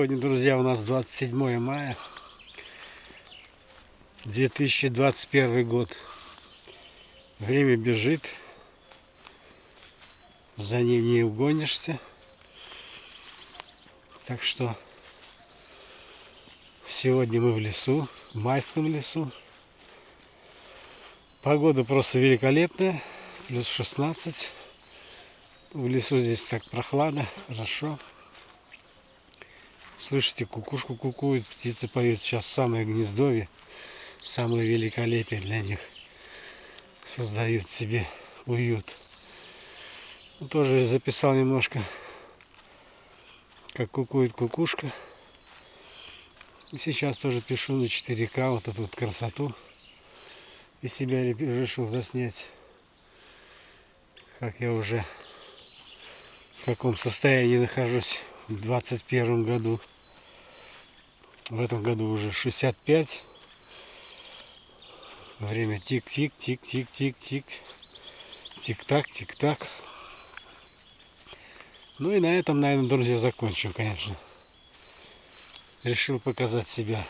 Сегодня, друзья, у нас 27 мая 2021 год. Время бежит, за ним не угонишься. Так что сегодня мы в лесу, в майском лесу. Погода просто великолепная, плюс 16. В лесу здесь так прохладно, хорошо. Слышите, кукушку кукует, птицы поют. Сейчас самое гнездовье, самое великолепие для них. Создают себе уют. Ну, тоже записал немножко, как кукует кукушка. И сейчас тоже пишу на 4К вот эту вот красоту. И себя решил заснять, как я уже в каком состоянии нахожусь в 21 году. В этом году уже 65. Время тик-тик, тик-тик, тик-тик. Тик-так, тик-так. Ну и на этом, наверное, друзья, закончим, конечно. Решил показать себя